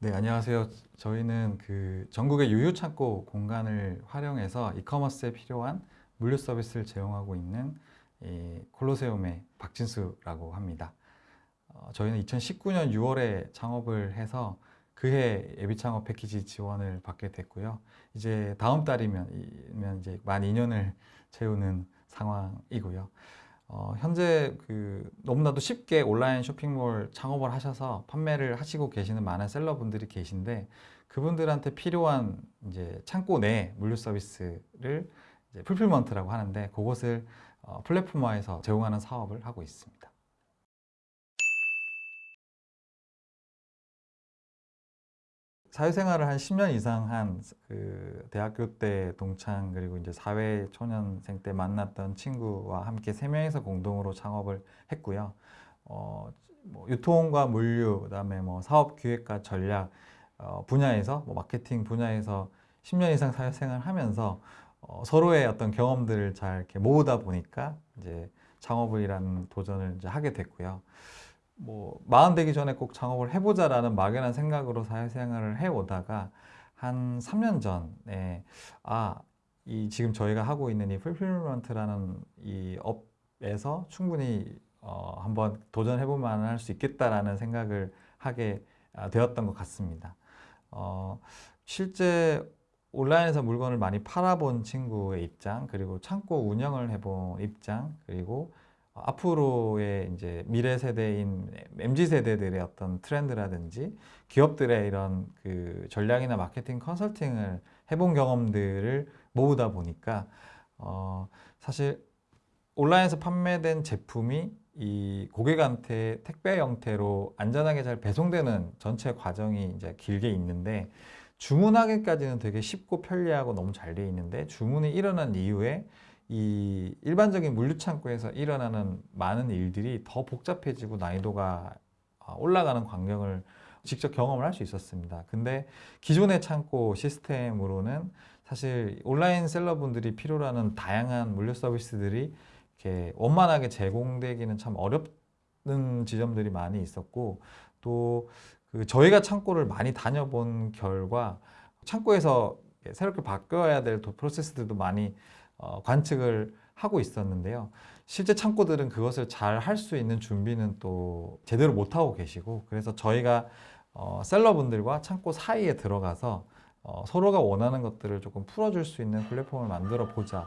네, 네 안녕하세요. 저희는 그 전국의 유휴 창고 공간을 활용해서 이커머스에 필요한 물류 서비스를 제공하고 있는 이 콜로세움의 박진수라고 합니다. 어, 저희는 2019년 6월에 창업을 해서 그해 예비 창업 패키지 지원을 받게 됐고요. 이제 다음 달이면 이면 이제 만 2년을 채우는 상황이고요. 어, 현재 그 너무나도 쉽게 온라인 쇼핑몰 창업을 하셔서 판매를 하시고 계시는 많은 셀러분들이 계신데 그분들한테 필요한 이제 창고 내 물류 서비스를 풀필먼트라고 하는데 그것을 어, 플랫폼화해서 제공하는 사업을 하고 있습니다. 사회생활을 한 10년 이상 한 그 대학교 때 동창 그리고 이제 사회 초년생 때 만났던 친구와 함께 세 명이서 공동으로 창업을 했고요. 어, 뭐 유통과 물류, 그다음에 뭐 사업 기획과 전략 어, 분야에서 뭐 마케팅 분야에서 10년 이상 사회생활을 하면서 어, 서로의 어떤 경험들을 잘 이렇게 모으다 보니까 이제 창업이라는 도전을 이제 하게 됐고요. 뭐 마흔 되기 전에 꼭 창업을 해보자라는 막연한 생각으로 사회생활을 해오다가 한 3년 전에 아, 이 지금 저희가 하고 있는 이 fulfillment라는 이 업에서 충분히 어, 한번 도전해볼 만할 수 있겠다라는 생각을 하게 아, 되었던 것 같습니다. 어, 실제 온라인에서 물건을 많이 팔아본 친구의 입장, 그리고 창고 운영을 해본 입장, 그리고 앞으로의 이제 미래 세대인 MZ 세대들의 어떤 트렌드라든지 기업들의 이런 그 전략이나 마케팅 컨설팅을 해본 경험들을 모으다 보니까 어 사실 온라인에서 판매된 제품이 이 고객한테 택배 형태로 안전하게 잘 배송되는 전체 과정이 이제 길게 있는데 주문하기까지는 되게 쉽고 편리하고 너무 잘 돼 있는데 주문이 일어난 이후에 이 일반적인 물류창고에서 일어나는 많은 일들이 더 복잡해지고 난이도가 아, 올라가는 광경을 직접 경험을 할 수 있었습니다. 근데 기존의 창고 시스템으로는 사실 온라인 셀러분들이 필요로 하는 다양한 물류 서비스들이 이렇게 원만하게 제공되기는 참 어렵는 지점들이 많이 있었고 또 그 저희가 창고를 많이 다녀본 결과 창고에서 새롭게 바뀌어야 될 프로세스들도 많이 어, 관측을 하고 있었는데요. 실제 창고들은 그것을 잘 할 수 있는 준비는 또 제대로 못하고 계시고 그래서 저희가 어, 셀러분들과 창고 사이에 들어가서 어, 서로가 원하는 것들을 조금 풀어줄 수 있는 플랫폼을 만들어 보자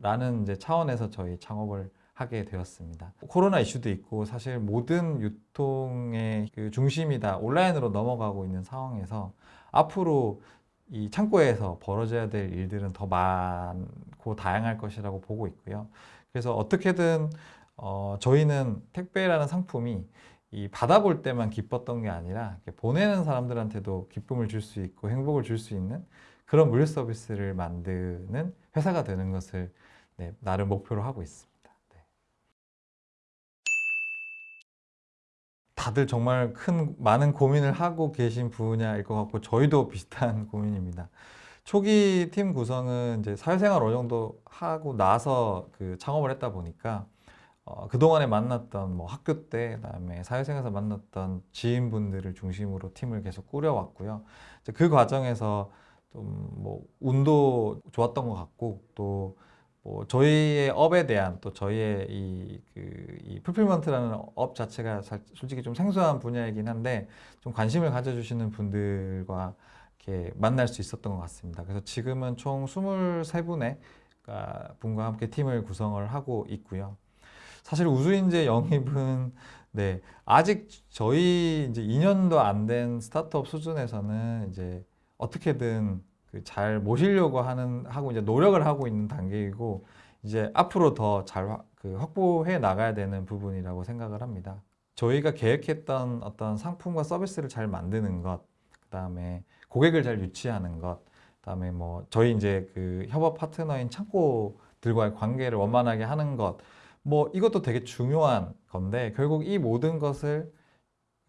라는 이제 차원에서 저희 창업을 하게 되었습니다. 코로나 이슈도 있고 사실 모든 유통의 그 중심이 다 온라인으로 넘어가고 있는 상황에서 앞으로 이 창고에서 벌어져야 될 일들은 더 많고 다양할 것이라고 보고 있고요. 그래서 어떻게든 어, 저희는 택배라는 상품이 이 받아볼 때만 기뻤던 게 아니라 보내는 사람들한테도 기쁨을 줄 수 있고 행복을 줄 수 있는 그런 물류 서비스를 만드는 회사가 되는 것을 네, 나름 목표로 하고 있습니다. 다들 정말 큰 많은 고민을 하고 계신 분야일 것 같고 저희도 비슷한 고민입니다. 초기 팀 구성은 이제 사회생활 어느 정도 하고 나서 그 창업을 했다 보니까 어, 그동안에 만났던 뭐 학교 때 그다음에 사회생활에서 만났던 지인분들을 중심으로 팀을 계속 꾸려왔고요. 그 과정에서 좀 뭐 운도 좋았던 것 같고 또 뭐 저희의 업에 대한 또 저희의 이, 그, 이 fulfillment라는 업 자체가 솔직히 좀 생소한 분야이긴 한데 좀 관심을 가져주시는 분들과 이렇게 만날 수 있었던 것 같습니다. 그래서 지금은 총 23분의 분과 함께 팀을 구성을 하고 있고요. 사실 우수인재 영입은 네, 아직 저희 이제 2년도 안 된 스타트업 수준에서는 이제 어떻게든 그 잘 모시려고 하는 하고 이제 노력을 하고 있는 단계이고 이제 앞으로 더 잘 그 확보해 나가야 되는 부분이라고 생각을 합니다. 저희가 계획했던 어떤 상품과 서비스를 잘 만드는 것, 그 다음에 고객을 잘 유치하는 것, 그 다음에 뭐 저희 이제 그 협업 파트너인 창고들과의 관계를 원만하게 하는 것, 뭐 이것도 되게 중요한 건데 결국 이 모든 것을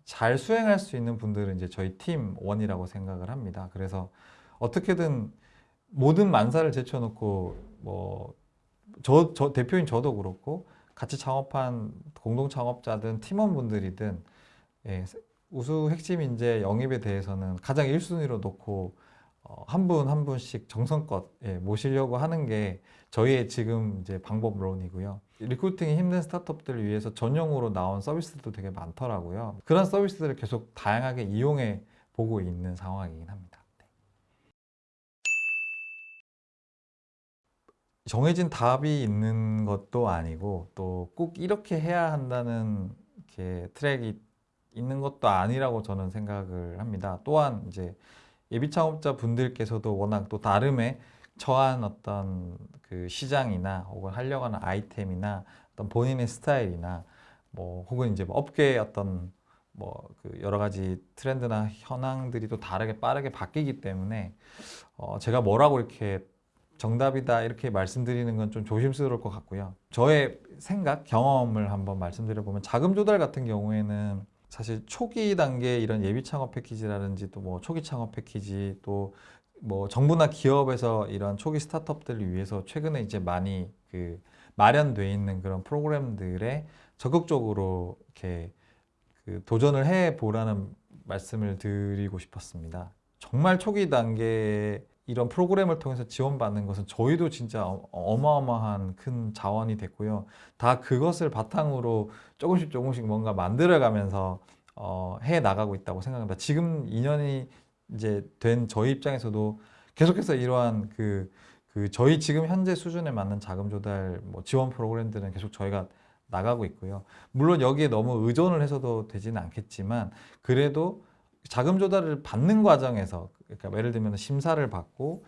잘 수행할 수 있는 분들은 이제 저희 팀 원이라고 생각을 합니다. 그래서 어떻게든 모든 만사를 제쳐놓고 뭐 저, 저 대표인 저도 그렇고 같이 창업한 공동 창업자든 팀원분들이든 예, 우수 핵심 인재 영입에 대해서는 가장 1순위로 놓고 어, 한분한 분씩 정성껏 예, 모시려고 하는 게 저희의 지금 이제 방법론이고요. recruiting이 힘든 스타트업들을 위해서 전용으로 나온 서비스도 되게 많더라고요. 그런 서비스들을 계속 다양하게 이용해 보고 있는 상황이긴 합니다. 네. 정해진 답이 있는 것도 아니고 또 꼭 이렇게 해야 한다는 이렇게 트랙이 있는 것도 아니라고 저는 생각을 합니다. 또한 이제 예비 창업자 분들께서도 워낙 또 나름의 처한 어떤 그 시장이나 혹은 하려고 하는 아이템이나 어떤 본인의 스타일이나 뭐 혹은 이제 뭐 업계의 어떤 뭐 그 여러 가지 트렌드나 현황들이 또 다르게 빠르게 바뀌기 때문에 어 제가 뭐라고 이렇게 정답이다 이렇게 말씀드리는 건 좀 조심스러울 것 같고요. 저의 생각, 경험을 한번 말씀드려 보면 자금 조달 같은 경우에는 사실 초기 단계 이런 예비 창업 패키지라든지 또 뭐 초기 창업 패키지 또 뭐 정부나 기업에서 이런 초기 스타트업들을 위해서 최근에 이제 많이 그 마련돼 있는 그런 프로그램들에 적극적으로 이렇게 그 도전을 해 보라는 말씀을 드리고 싶었습니다. 정말 초기 단계 이런 프로그램을 통해서 지원받는 것은 저희도 진짜 어- 어마어마한 큰 자원이 됐고요. 다 그것을 바탕으로 조금씩 조금씩 뭔가 만들어가면서 어, 해 나가고 있다고 생각합니다. 지금 2년이 이제 된 저희 입장에서도 계속해서 이러한 그, 그 저희 지금 현재 수준에 맞는 자금 조달 뭐 지원 프로그램들은 계속 저희가 나가고 있고요. 물론 여기에 너무 의존을 해서도 되지는 않겠지만 그래도 자금 조달을 받는 과정에서 그러니까 예를 들면 심사를 받고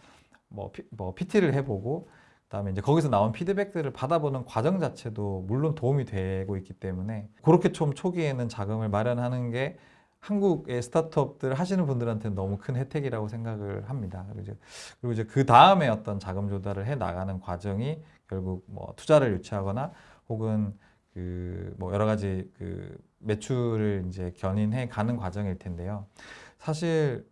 뭐, 피, 뭐 PT를 해보고 그다음에 이제 거기서 나온 피드백들을 받아보는 과정 자체도 물론 도움이 되고 있기 때문에 그렇게 좀 초기에는 자금을 마련하는 게 한국의 스타트업들 하시는 분들한테는 너무 큰 혜택이라고 생각을 합니다. 그리고 이제, 그리고 이제 그 다음에 어떤 자금 조달을 해 나가는 과정이 결국 뭐 투자를 유치하거나 혹은 그 뭐 여러 가지 그 매출을 이제 견인해 가는 과정일 텐데요. 사실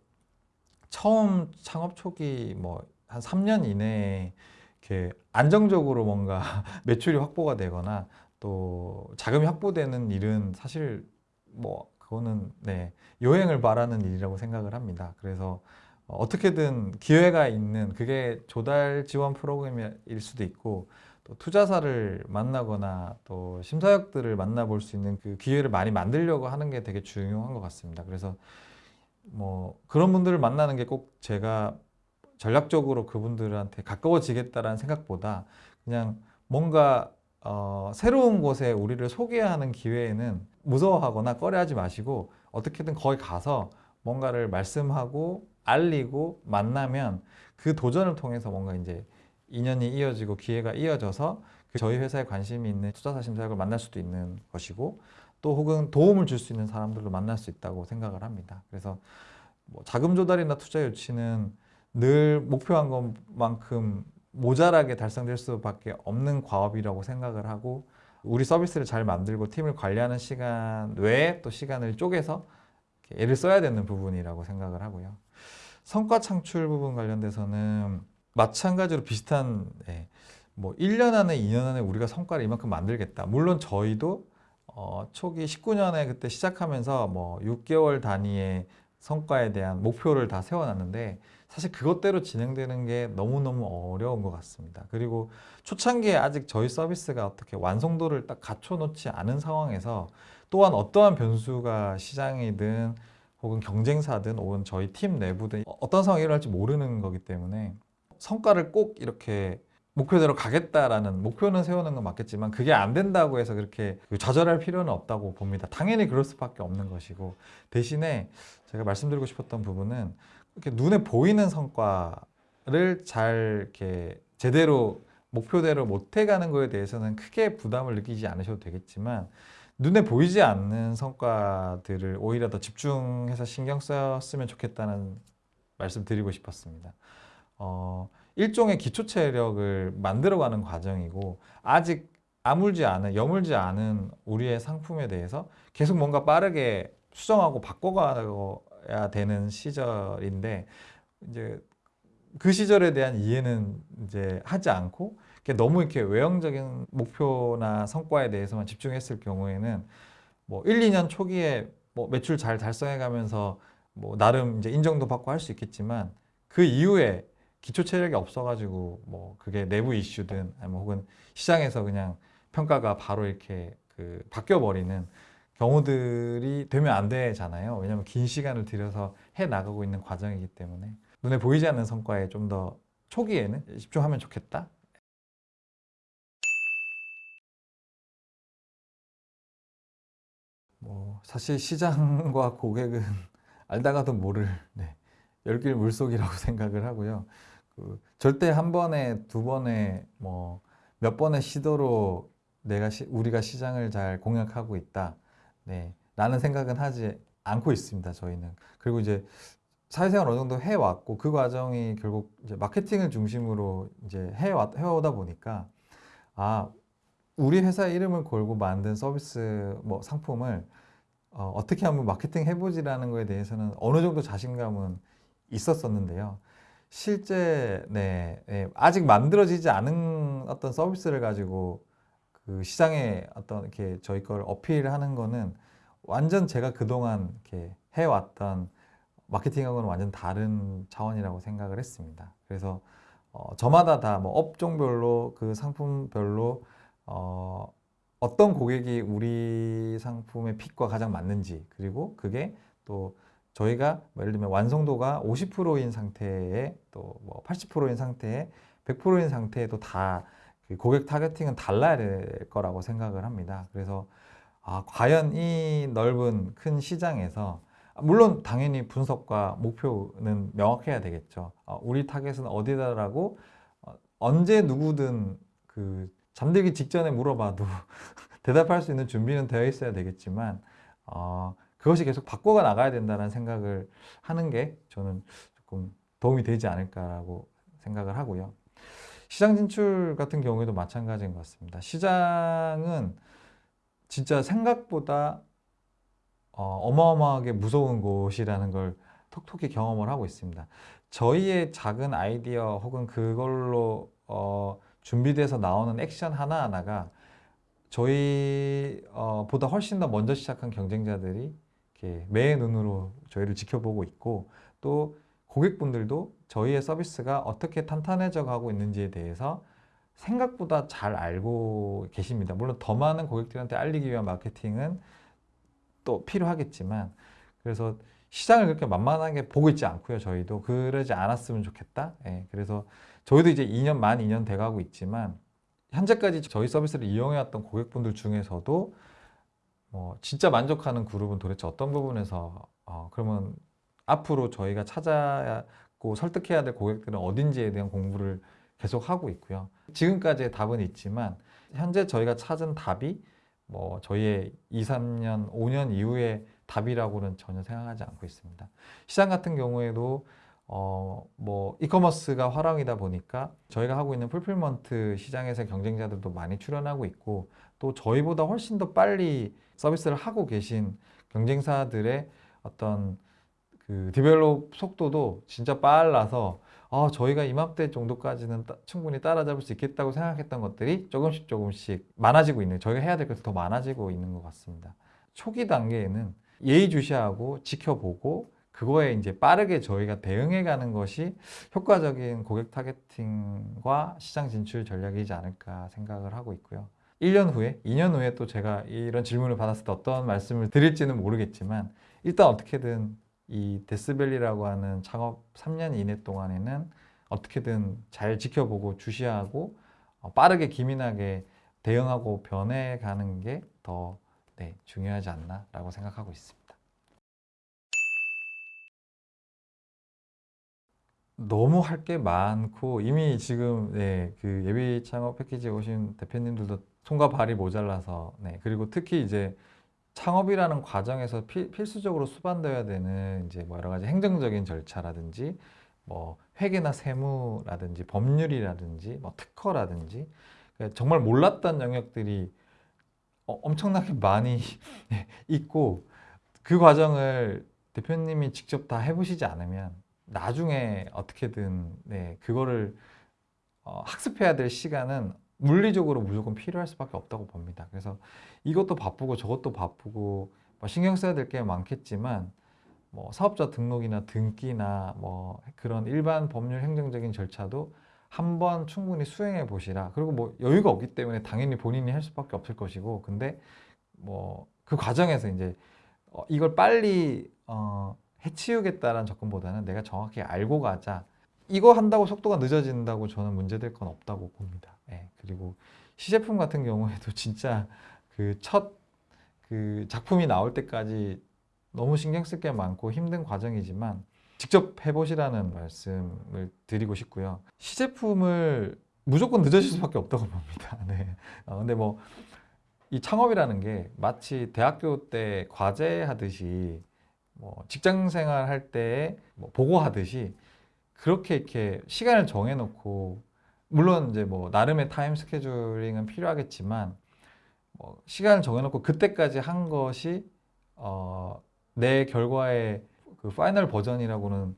처음 창업 초기 뭐 한 3년 이내에 이렇게 안정적으로 뭔가 매출이 확보가 되거나 또 자금이 확보되는 일은 사실 뭐 그거는 네 요행을 바라는 일이라고 생각을 합니다. 그래서 어, 어떻게든 기회가 있는 그게 조달 지원 프로그램일 수도 있고 또 투자사를 만나거나 또 심사역들을 만나볼 수 있는 그 기회를 많이 만들려고 하는 게 되게 중요한 것 같습니다. 그래서 뭐 그런 분들을 만나는 게 꼭 제가 전략적으로 그분들한테 가까워지겠다라는 생각보다 그냥 뭔가 어, 새로운 곳에 우리를 소개하는 기회에는 무서워하거나 꺼려하지 마시고 어떻게든 거기 가서 뭔가를 말씀하고 알리고 만나면 그 도전을 통해서 뭔가 이제 인연이 이어지고 기회가 이어져서 그 저희 회사에 관심이 있는 투자사 심사역을 만날 수도 있는 것이고 또 혹은 도움을 줄 수 있는 사람들도 만날 수 있다고 생각을 합니다. 그래서 뭐 자금 조달이나 투자 유치는 늘 목표한 것만큼 모자라게 달성될 수밖에 없는 과업이라고 생각을 하고 우리 서비스를 잘 만들고 팀을 관리하는 시간 외에 또 시간을 쪼개서 애를 써야 되는 부분이라고 생각을 하고요. 성과 창출 부분 관련돼서는 마찬가지로 비슷한 예, 뭐 1년 안에 2년 안에 우리가 성과를 이만큼 만들겠다. 물론 저희도 어, 초기 19년에 그때 시작하면서 뭐 6개월 단위의 성과에 대한 목표를 다 세워놨는데 사실 그것대로 진행되는 게 너무너무 어려운 것 같습니다. 그리고 초창기에 아직 저희 서비스가 어떻게 완성도를 딱 갖춰놓지 않은 상황에서 또한 어떠한 변수가 시장이든 혹은 경쟁사든 혹은 저희 팀 내부든 어떤 상황이 일어날지 모르는 거기 때문에 성과를 꼭 이렇게 목표대로 가겠다라는 목표는 세우는 건 맞겠지만 그게 안 된다고 해서 그렇게 좌절할 필요는 없다고 봅니다. 당연히 그럴 수밖에 없는 것이고 대신에 제가 말씀드리고 싶었던 부분은 이렇게 눈에 보이는 성과를 잘 이렇게 제대로 목표대로 못 해가는 거에 대해서는 크게 부담을 느끼지 않으셔도 되겠지만 눈에 보이지 않는 성과들을 오히려 더 집중해서 신경 썼으면 좋겠다는 말씀 드리고 싶었습니다. 어, 일종의 기초 체력을 만들어가는 과정이고 아직 아물지 않은, 여물지 않은 우리의 상품에 대해서 계속 뭔가 빠르게 수정하고 바꿔가야 되는 시절인데 이제 그 시절에 대한 이해는 이제 하지 않고 너무 이렇게 외형적인 목표나 성과에 대해서만 집중했을 경우에는 뭐 1, 2년 초기에 뭐 매출 잘 달성해가면서 뭐 나름 이제 인정도 받고 할 수 있겠지만 그 이후에 기초 체력이 없어가지고 뭐 그게 내부 이슈든 아니면 혹은 시장에서 그냥 평가가 바로 이렇게 그 바뀌어 버리는 경우들이 되면 안 되잖아요. 왜냐하면 긴 시간을 들여서 해 나가고 있는 과정이기 때문에 눈에 보이지 않는 성과에 좀 더 초기에는 집중하면 좋겠다. 뭐 사실 시장과 고객은 알다가도 모를 네, 열길 물속이라고 생각을 하고요. 그 절대 한 번에 두 번에 뭐 몇 번의 시도로 내가 시, 우리가 시장을 잘 공략하고 있다. 네, 라는 생각은 하지 않고 있습니다. 저희는 그리고 이제 사회생활 어느 정도 해왔고 그 과정이 결국 이제 마케팅을 중심으로 이제 해왔, 해오다 보니까 아 우리 회사 이름을 걸고 만든 서비스 뭐 상품을 어, 어떻게 한번 마케팅 해보지라는 거에 대해서는 어느 정도 자신감은 있었었는데요. 실제 네, 네, 아직 만들어지지 않은 어떤 서비스를 가지고 그 시장에 어떤 이렇게 저희 걸 어필하는 거는 완전 제가 그동안 이렇게 해왔던 마케팅하고는 완전 다른 차원이라고 생각을 했습니다. 그래서 어, 저마다 다 뭐 업종별로 그 상품별로 어, 어떤 고객이 우리 상품의 fit과 가장 맞는지 그리고 그게 또 저희가 뭐 예를 들면 완성도가 50%인 상태에 또 뭐 80%인 상태에 100%인 상태에도 다 그 고객 targeting은 달라야 될 거라고 생각을 합니다. 그래서 아, 과연 이 넓은 큰 시장에서 물론 당연히 분석과 목표는 명확해야 되겠죠. 어, 우리 타겟은 어디다라고 어, 언제 누구든 그 잠들기 직전에 물어봐도 대답할 수 있는 준비는 되어 있어야 되겠지만 어, 그것이 계속 바꿔가 나가야 된다는 생각을 하는 게 저는 조금 도움이 되지 않을까라고 생각을 하고요. 시장 진출 같은 경우에도 마찬가지인 것 같습니다. 시장은 진짜 생각보다 어, 마어마하게 무서운 곳이라는 걸 톡톡히 경험을 하고 있습니다. 저희의 작은 아이디어 혹은 그걸로 어, 준비돼서 나오는 액션 하나하나가 저희 어, 보다 훨씬 더 먼저 시작한 경쟁자들이 이렇게 매의 눈으로 저희를 지켜보고 있고 또 고객분들도 저희의 서비스가 어떻게 탄탄해져 가고 있는지에 대해서 생각보다 잘 알고 계십니다. 물론 더 많은 고객들한테 알리기 위한 마케팅은 또 필요하겠지만 그래서 시장을 그렇게 만만하게 보고 있지 않고요. 저희도 그러지 않았으면 좋겠다. 예, 그래서 저희도 이제 2년 만 2년 돼가고 있지만 현재까지 저희 서비스를 이용해왔던 고객분들 중에서도 뭐 진짜 만족하는 그룹은 도대체 어떤 부분에서 어, 그러면 앞으로 저희가 찾아고 설득해야 될 고객들은 어딘지에 대한 공부를 계속 하고 있고요. 지금까지의 답은 있지만 현재 저희가 찾은 답이 뭐 저희의 2, 3년, 5년 이후의 답이라고는 전혀 생각하지 않고 있습니다. 시장 같은 경우에도 어, 뭐 e-commerce가 활황이다 보니까 저희가 하고 있는 fulfillment 시장에서 경쟁자들도 많이 출현하고 있고 또 저희보다 훨씬 더 빨리 서비스를 하고 계신 경쟁사들의 어떤 그 develop 속도도 진짜 빨라서 아, 저희가 이맘때 정도까지는 따, 충분히 따라잡을 수 있겠다고 생각했던 것들이 조금씩 조금씩 많아지고 있는 저희가 해야 될 것이 더 많아지고 있는 것 같습니다. 초기 단계에는 예의주시하고 지켜보고 그거에 이제 빠르게 저희가 대응해 가는 것이 효과적인 고객 타겟팅과 시장 진출 전략이지 않을까 생각을 하고 있고요. 1년 후에, 2년 후에 또 제가 이런 질문을 받았을 때 어떤 말씀을 드릴지는 모르겠지만 일단 어떻게든 이 데스밸리라고 하는 창업 3년 이내 동안에는 어떻게든 잘 지켜보고 주시하고 어, 빠르게 기민하게 대응하고 변해가는 게 더 네, 중요하지 않나라고 생각하고 있습니다. 너무 할 게 많고 이미 지금 네, 그 예비 창업 패키지에 오신 대표님들도 손과 발이 모자라서 네, 그리고 특히 이제 창업이라는 과정에서 필, 필수적으로 수반되어야 되는 이제 뭐 여러 가지 행정적인 절차라든지 뭐 회계나 세무라든지 법률이라든지 뭐 특허라든지 그러니까 정말 몰랐던 영역들이 어, 엄청나게 많이 있고 그 과정을 대표님이 직접 다 해보시지 않으면 나중에 어떻게든 네, 그거를 어, 학습해야 될 시간은 물리적으로 무조건 필요할 수밖에 없다고 봅니다. 그래서 이것도 바쁘고 저것도 바쁘고 뭐 신경 써야 될 게 많겠지만 뭐 사업자 등록이나 등기나 뭐 그런 일반 법률 행정적인 절차도 한번 충분히 수행해 보시라. 그리고 뭐 여유가 없기 때문에 당연히 본인이 할 수밖에 없을 것이고, 근데 뭐 그 과정에서 이제 어, 이걸 빨리 어, 해치우겠다라는 접근보다는 내가 정확히 알고 가자. 이거 한다고 속도가 늦어진다고 저는 문제될 건 없다고 봅니다. 예, 그리고 시제품 같은 경우에도 진짜 그첫그 작품이 나올 때까지 너무 신경 쓸 게 많고 힘든 과정이지만 직접 해보시라는 말씀을 드리고 싶고요. 시제품을 무조건 늦어질 수밖에 없다고 봅니다. 네. 어, 근데 뭐 이 창업이라는 게 마치 대학교 때 과제 하듯이 뭐 직장 생활 할 때 뭐 보고하듯이 그렇게 이렇게 시간을 정해놓고 물론 이제 뭐 나름의 time scheduling은 필요하겠지만 뭐 시간을 정해놓고 그때까지 한 것이 어, 내 결과의 그 final 버전이라고는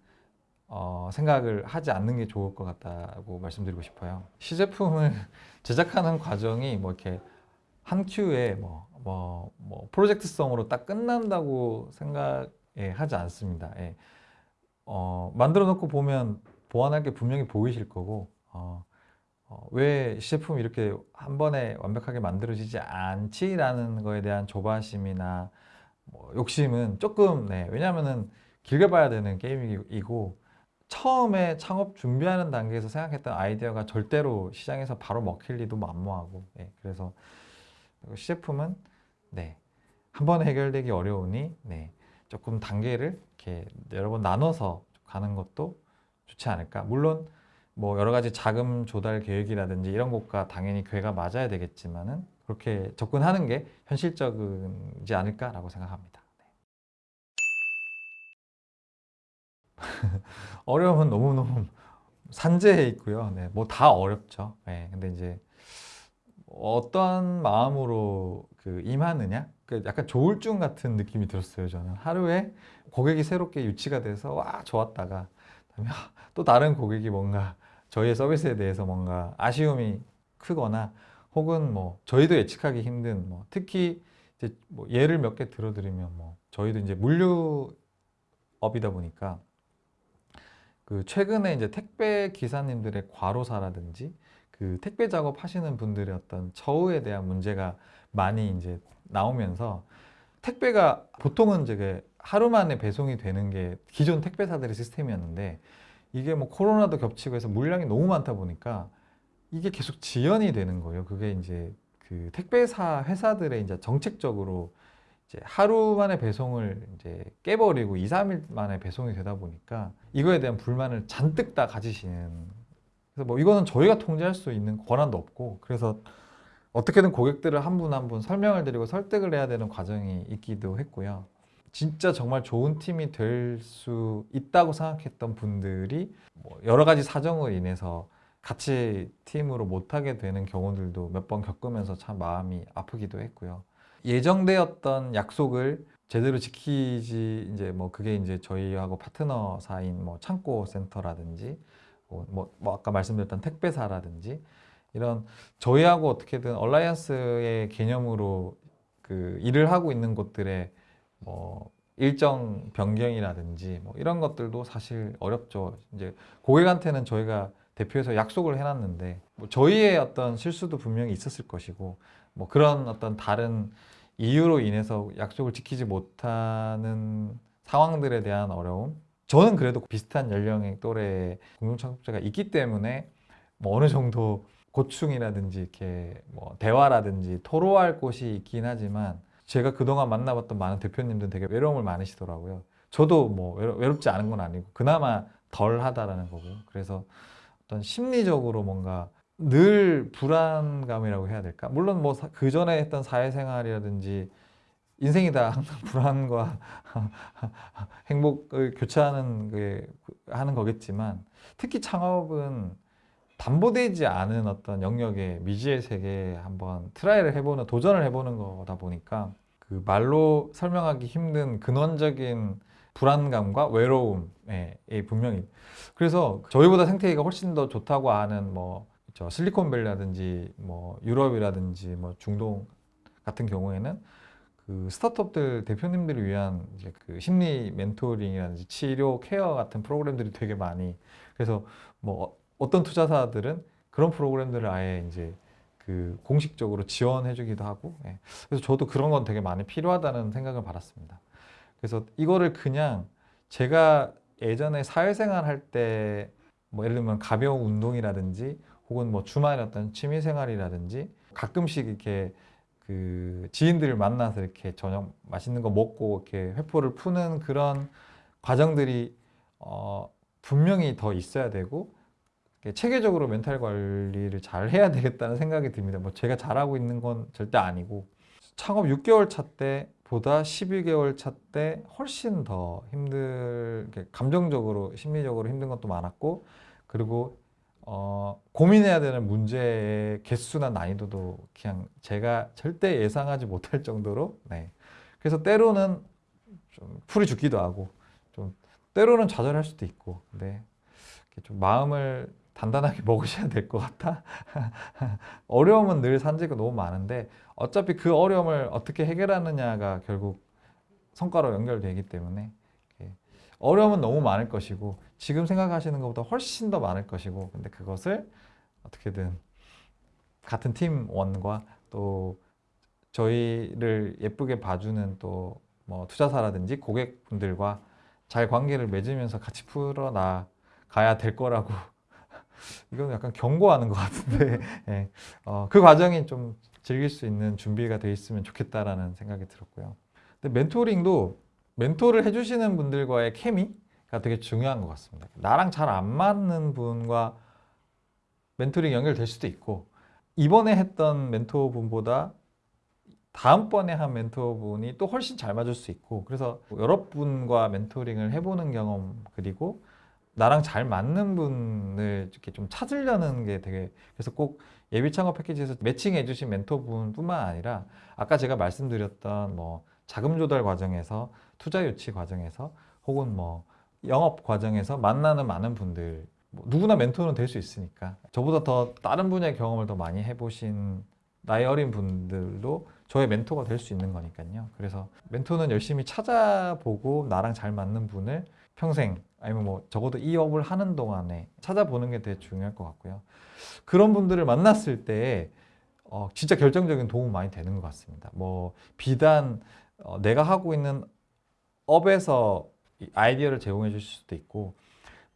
어, 생각을 하지 않는 게 좋을 것 같다고 말씀드리고 싶어요. 시제품을 제작하는 과정이 뭐 이렇게 한 큐에 뭐, 뭐, 뭐 프로젝트성으로 딱 끝난다고 생각 하지 않습니다. 예. 어, 만들어 놓고 보면 보완할 게 분명히 보이실 거고 어, 어, 왜 시제품이 이렇게 한 번에 완벽하게 만들어지지 않지라는 거에 대한 조바심이나 뭐 욕심은 조금 네, 왜냐하면은 길게 봐야 되는 게임이고 처음에 창업 준비하는 단계에서 생각했던 아이디어가 절대로 시장에서 바로 먹힐 리도 만무하고 네, 그래서 시제품은 네, 한 번에 해결되기 어려우니 네, 조금 단계를 이렇게 여러 번 나눠서 가는 것도 좋지 않을까 물론 뭐 여러 가지 자금 조달 계획이라든지 이런 것과 당연히 궤가 맞아야 되겠지만은 그렇게 접근하는 게 현실적이지 않을까라고 생각합니다. 네. 어려움은 너무너무 산재해 있고요. 네, 뭐 다 어렵죠. 네, 근데 이제 어떤 마음으로 그 임하느냐? 그 약간 조울증 같은 느낌이 들었어요. 저는 하루에 고객이 새롭게 유치가 돼서 와 좋았다가 또 다른 고객이 뭔가 저희의 서비스에 대해서 뭔가 아쉬움이 크거나 혹은 뭐 저희도 예측하기 힘든 뭐 특히 이제 뭐 예를 몇 개 들어드리면 뭐 저희도 이제 물류업이다 보니까 그 최근에 이제 택배 기사님들의 과로사라든지 그 택배 작업 하시는 분들의 어떤 처우에 대한 문제가 많이 이제 나오면서 택배가 보통은 이제 하루 만에 배송이 되는 게 기존 택배사들의 시스템이었는데 이게 뭐 코로나도 겹치고 해서 물량이 너무 많다 보니까 이게 계속 지연이 되는 거예요. 그게 이제 그 택배사 회사들의 이제 정책적으로 이제 하루 만에 배송을 이제 깨버리고 2, 3일 만에 배송이 되다 보니까 이거에 대한 불만을 잔뜩 다 가지시는 그래서 뭐 이거는 저희가 통제할 수 있는 권한도 없고 그래서 어떻게든 고객들을 한 분 한 분 설명을 드리고 설득을 해야 되는 과정이 있기도 했고요. 진짜 정말 좋은 팀이 될 수 있다고 생각했던 분들이 뭐 여러 가지 사정으로 인해서 같이 팀으로 못하게 되는 경우들도 몇 번 겪으면서 참 마음이 아프기도 했고요. 예정되었던 약속을 제대로 지키지 이제 뭐 그게 이제 저희하고 파트너 사인 뭐 창고 센터라든지 뭐, 뭐, 뭐 아까 말씀드렸던 택배사라든지 이런 저희하고 어떻게든 얼라이언스의 개념으로 그 일을 하고 있는 곳들의 뭐 일정 변경이라든지 뭐 이런 것들도 사실 어렵죠. 이제 고객한테는 저희가 대표에서 약속을 해놨는데 뭐 저희의 어떤 실수도 분명히 있었을 것이고 뭐 그런 어떤 다른 이유로 인해서 약속을 지키지 못하는 상황들에 대한 어려움 저는 그래도 비슷한 연령의 또래의 공동창업자가 있기 때문에 뭐 어느 정도 고충이라든지 이렇게 뭐 대화라든지 토로할 곳이 있긴 하지만 제가 그동안 만나봤던 많은 대표님들은 되게 외로움을 많으시더라고요. 저도 뭐 외롭, 지 않은 건 아니고 그나마 덜 하다라는 거고 그래서 어떤 심리적으로 뭔가 늘 불안감이라고 해야 될까? 물론 뭐 그 전에 했던 사회생활이라든지 인생이 다. 항상 불안과 행복을 교차하는 게 하는 거겠지만 특히 창업은 담보되지 않은 어떤 영역의 미지의 세계에 한번 try를 해보는 도전을 해보는 거다 보니까 그 말로 설명하기 힘든 근원적인 불안감과 외로움에 분명히 그래서 저희보다 생태계가 훨씬 더 좋다고 아는 뭐 실리콘밸리라든지 뭐 유럽이라든지 뭐 중동 같은 경우에는 그 스타트업들 대표님들을 위한 이제 그 심리 멘토링이라든지 치료 케어 같은 프로그램들이 되게 많이 그래서 뭐 어- 어떤 투자사들은 그런 프로그램들을 아예 이제 그 공식적으로 지원해주기도 하고 예. 그래서 저도 그런 건 되게 많이 필요하다는 생각을 받았습니다. 그래서 이거를 그냥 제가 예전에 사회생활 할 때 뭐 예를 들면 가벼운 운동이라든지 혹은 뭐 어떤 취미생활이라든지 가끔씩 이렇게 그 지인들을 만나서 이렇게 저녁 맛있는 거 먹고 이렇게 회포를 푸는 그런 과정들이 어 분명히 더 있어야 되고 체계적으로 멘탈 관리를 잘 해야 되겠다는 생각이 듭니다. 뭐 제가 잘하고 있는 건 절대 아니고 창업 6개월 차 때보다 12개월 차 때 훨씬 더 힘들 감정적으로 심리적으로 힘든 것도 많았고 그리고 어, 고민해야 되는 문제의 개수나 난이도도 그냥 제가 절대 예상하지 못할 정도로 네. 그래서 때로는 좀 풀이 죽기도 하고 좀 때로는 좌절할 수도 있고 이렇게 좀 마음을 단단하게 먹으셔야 될 것 같아 어려움은 늘 산재가 너무 많은데 어차피 그 어려움을 어떻게 해결하느냐가 결국 성과로 연결되기 때문에 어려움은 너무 많을 것이고 지금 생각하시는 것보다 훨씬 더 많을 것이고 근데 그것을 어떻게든 같은 팀원과 또 저희를 예쁘게 봐주는 또 뭐 투자사라든지 고객분들과 잘 관계를 맺으면서 같이 풀어나 가야 될 거라고 이건 약간 경고하는 것 같은데 예. 어, 그 과정이 좀 즐길 수 있는 준비가 돼 있으면 좋겠다라는 생각이 들었고요. 근데 멘토링도 멘토를 해주시는 분들과의 케미가 되게 중요한 것 같습니다. 나랑 잘 안 맞는 분과 멘토링 연결될 수도 있고 이번에 했던 멘토분보다 다음번에 한 멘토분이 또 훨씬 잘 맞을 수 있고 그래서 여러 분과 멘토링을 해보는 경험 그리고 나랑 잘 맞는 분을 이렇게 좀 찾으려는 게 되게 그래서 꼭 예비 창업 패키지에서 매칭해 주신 멘토분뿐만 아니라 아까 제가 말씀드렸던 뭐 자금 조달 과정에서 투자 유치 과정에서 혹은 뭐 영업 과정에서 만나는 많은 분들 뭐 누구나 멘토는 될 수 있으니까 저보다 더 다른 분야의 경험을 더 많이 해보신 나이 어린 분들도 저의 멘토가 될 수 있는 거니까요. 그래서 멘토는 열심히 찾아보고 나랑 잘 맞는 분을 평생 아니면 뭐 적어도 이 업을 하는 동안에 찾아보는 게 되게 중요할 것 같고요. 그런 분들을 만났을 때 어, 진짜 결정적인 도움 많이 되는 것 같습니다. 뭐 비단 어, 내가 하고 있는 업에서 이 아이디어를 제공해 주실 수도 있고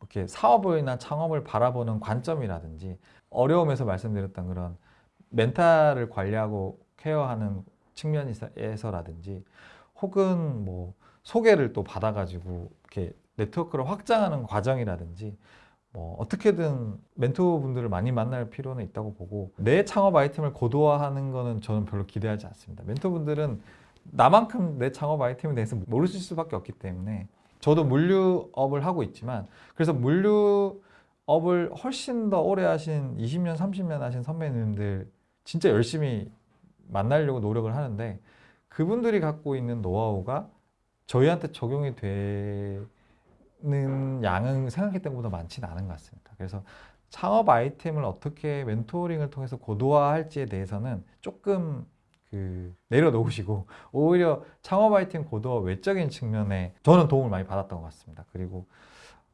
이렇게 사업이나 창업을 바라보는 관점이라든지 어려움에서 말씀드렸던 그런 멘탈을 관리하고 케어하는 측면에서라든지 혹은 뭐 소개를 또 받아가지고 이렇게 네트워크를 확장하는 과정이라든지 뭐 어떻게든 멘토분들을 많이 만날 필요는 있다고 보고 내 창업 아이템을 고도화하는 거는 저는 별로 기대하지 않습니다. 멘토분들은 나만큼 내 창업 아이템에 대해서 모르실 수밖에 없기 때문에 저도 물류업을 하고 있지만 그래서 물류업을 훨씬 더 오래 하신 20년, 30년 하신 선배님들 진짜 열심히 만나려고 노력을 하는데 그분들이 갖고 있는 노하우가 저희한테 적용이 되는 양은 생각했던 것보다 많지는 않은 것 같습니다. 그래서 창업 아이템을 어떻게 멘토링을 통해서 고도화할지에 대해서는 조금 그 내려놓으시고 오히려 창업 아이템 고도화 외적인 측면에 저는 도움을 많이 받았던 것 같습니다. 그리고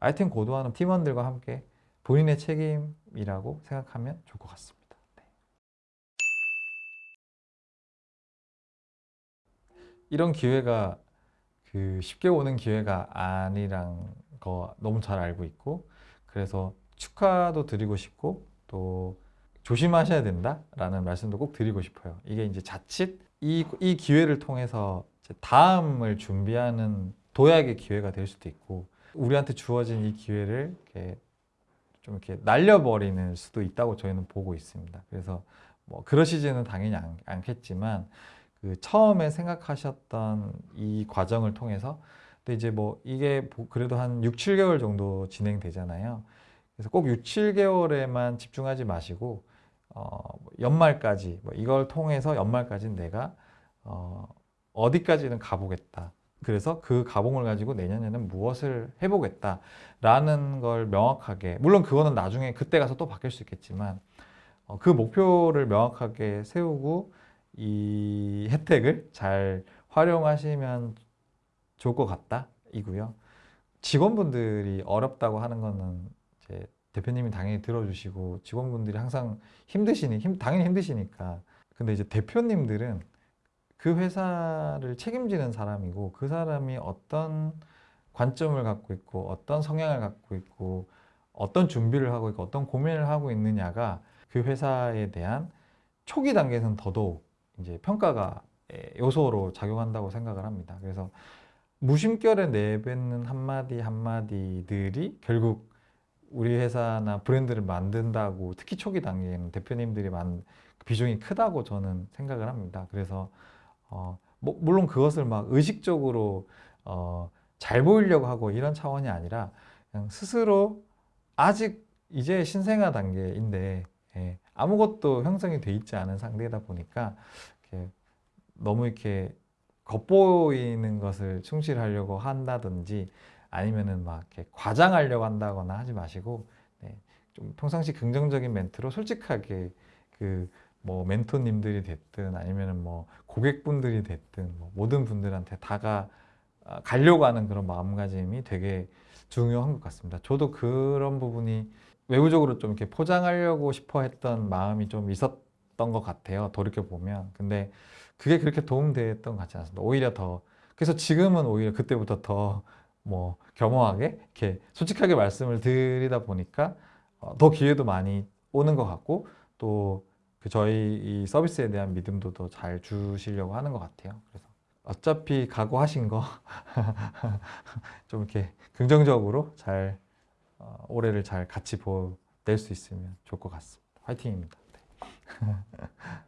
아이템 고도화는 팀원들과 함께 본인의 책임이라고 생각하면 좋을 것 같습니다. 네. 이런 기회가 그 쉽게 오는 기회가 아니란 거 너무 잘 알고 있고 그래서 축하도 드리고 싶고 또 조심하셔야 된다라는 말씀도 꼭 드리고 싶어요. 이게 이제 자칫 이, 이 기회를 통해서 다음을 준비하는 도약의 기회가 될 수도 있고 우리한테 주어진 이 기회를 이렇게 좀 이렇게 날려버리는 수도 있다고 저희는 보고 있습니다. 그래서 뭐 그러시지는 당연히 않, 않겠지만 그 처음에 생각하셨던 이 과정을 통해서 근데 이제 뭐 이게 보- 그래도 한 6, 7개월 정도 진행되잖아요. 그래서 꼭 6, 7개월에만 집중하지 마시고 어, 뭐 연말까지 뭐 이걸 통해서 연말까지는 내가 어, 어디까지는 가보겠다. 그래서 그 가봉을 가지고 내년에는 무엇을 해보겠다 라는 걸 명확하게 물론 그거는 나중에 그때 가서 또 바뀔 수 있겠지만 어, 그 목표를 명확하게 세우고 이 혜택을 잘 활용하시면 좋을 것 같다 이고요. 직원분들이 어렵다고 하는 거는 대표님이 당연히 들어주시고 직원분들이 항상 힘드시니 힘 당연히 힘드시니까 근데 이제 대표님들은 그 회사를 책임지는 사람이고 그 사람이 어떤 관점을 갖고 있고 어떤 성향을 갖고 있고 어떤 준비를 하고 있고 어떤 고민을 하고 있느냐가 그 회사에 대한 초기 단계에서는 더더욱 이제 평가가 에, 요소로 작용한다고 생각을 합니다. 그래서 무심결에 내뱉는 한마디 한마디들이 결국 우리 회사나 브랜드를 만든다고 특히 초기 단계에는 대표님들이 만 비중이 크다고 저는 생각을 합니다. 그래서 어, 뭐, 물론 그것을 막 의식적으로 어, 잘 보이려고 하고 이런 차원이 아니라 그냥 스스로 아직 이제 신생아 단계인데 예, 아무것도 형성이 돼 있지 않은 상태다 보니까 이렇게 너무 이렇게 겉보이는 것을 충실하려고 한다든지 아니면은 막 이렇게 과장하려고 한다거나 하지 마시고 네, 좀 평상시 긍정적인 멘트로 솔직하게 그 뭐 멘토님들이 됐든 아니면은 뭐 고객분들이 됐든 뭐 모든 분들한테 다가 아, 가려고 하는 그런 마음가짐이 되게 중요한 것 같습니다. 저도 그런 부분이 외부적으로 좀 이렇게 포장하려고 싶어 했던 마음이 좀 있었던 것 같아요. 돌이켜 보면. 근데 그게 그렇게 도움됐던 것 같지 않습니다. 오히려 더 그래서 지금은 오히려 그때부터 더 뭐 겸허하게 이렇게 솔직하게 말씀을 드리다 보니까 어, 더 기회도 많이 오는 것 같고 또 그 저희 이 서비스에 대한 믿음도 더 잘 주시려고 하는 것 같아요. 그래서 어차피 각오하신 거 좀 이렇게 긍정적으로 잘 어, 올해를 잘 같이 보낼 수 있으면 좋을 것 같습니다. 화이팅입니다. 네.